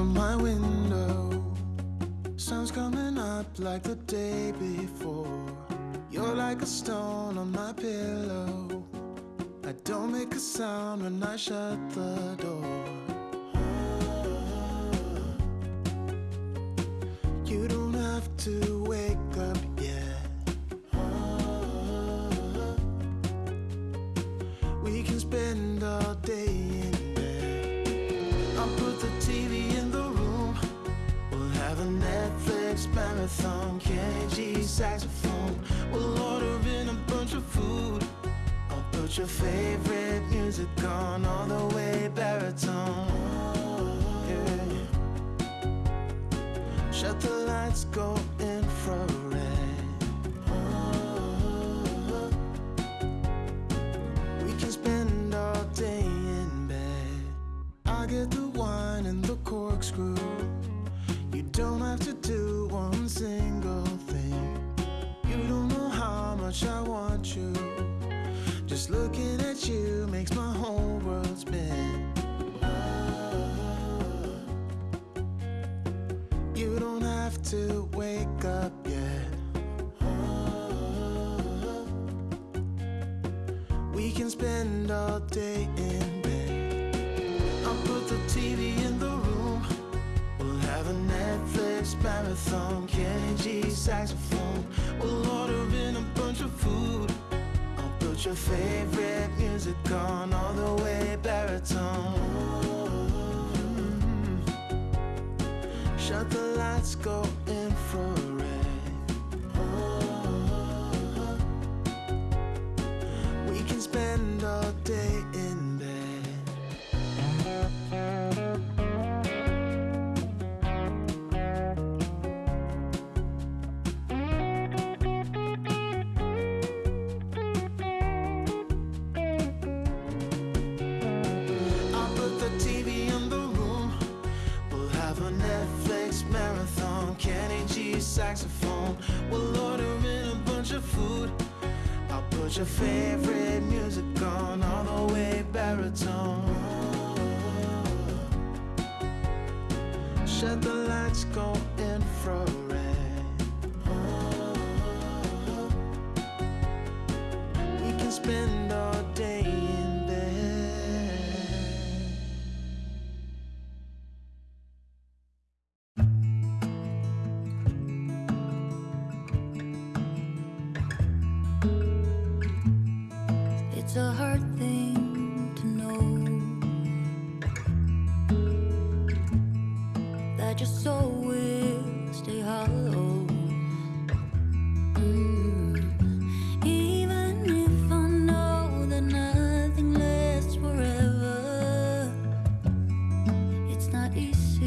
from my window. Sun's coming up like the day before. You're like a stone on my pillow. I don't make a sound when I shut the door. Marathon. Kenny G saxophone. We'll order in a bunch of food. I'll put your favorite music on all the way baritone. Yeah. Shut the lights, go infrared. We can spend all day in bed. I get the wine and the corkscrew. You don't have to do one single thing. You don't know how much I want you. Just looking at you makes my whole world spin. You don't have to wake up yet. We can spend all day in bed. I'll put the TV in the a Netflix marathon. Kenny G saxophone. We'll order in a bunch of food. I'll put your favorite music on all the way baritone. Shut the lights, go infrared. Put your favorite music on all the way baritone. Shut the lights, go infrared. We can spend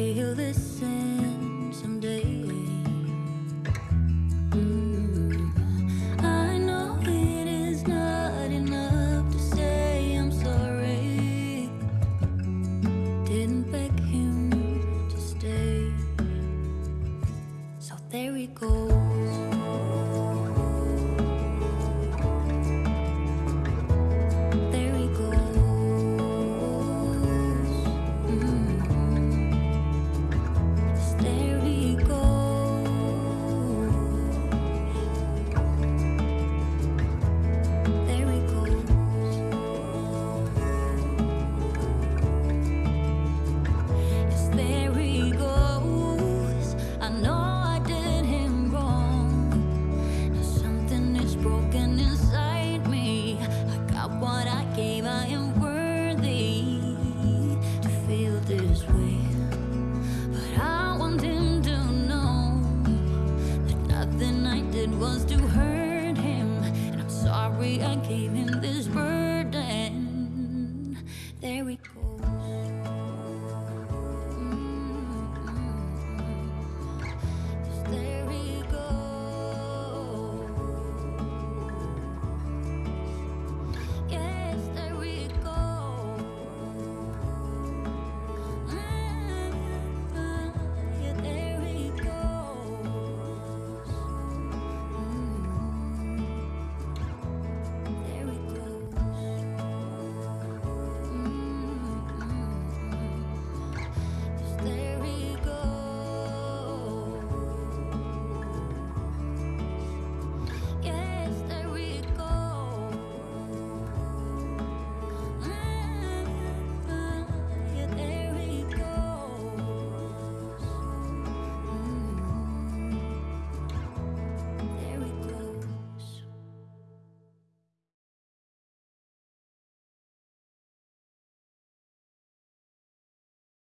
and maybe he'll we go.